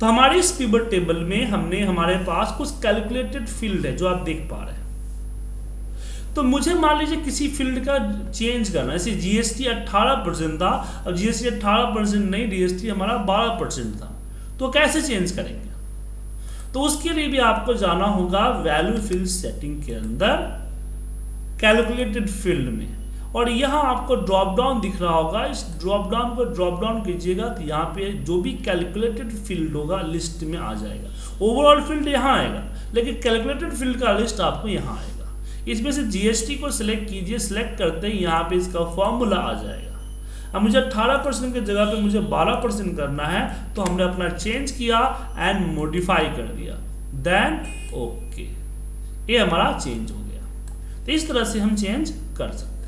तो हमारे इस पिवट टेबल में हमने, हमारे पास कुछ कैलकुलेटेड फ़ील्ड है जो आप देख पा रहे हैं। तो मुझे मान लीजिए किसी फ़ील्ड का चेंज करना जैसे जीएसटी 18 परसेंट था, अब जीएसटी 18 परसेंट नहीं जीएसटी हमारा 12 परसेंट था। तो कैसे चेंज करेंगे? तो उसके लिए भी आपको जाना होगा वैल्यू फ़ील्ड सेटिंग के अंदर कैलकुलेटेड फ़ील्ड में। और यहाँ आपको ड्रॉप डाउन दिख रहा होगा। इस ड्रॉप डाउन को ड्रॉप डाउन कीजिएगा तो यहाँ पे जो भी कैलकुलेटेड फ़ील्ड होगा लिस्ट में आ जाएगा। ओवरऑल फ़ील्ड यहाँ आएगा, लेकिन कैलकुलेटेड फ़ील्ड का लिस्ट आपको यहाँ आएगा। इसमें से जीएसटी को सिलेक्ट कीजिए सिलेक्ट करते ही यहाँ पे इसका फॉर्मूला आ जाएगा। अब मुझे 18 परसेंट की जगह पे मुझे 12 परसेंट करना है तो हमने अपना चेंज किया एंड मोडिफाई कर दिया। देन ओके ये हमारा चेंज हो गया। तो इस तरह से हम चेंज कर सकते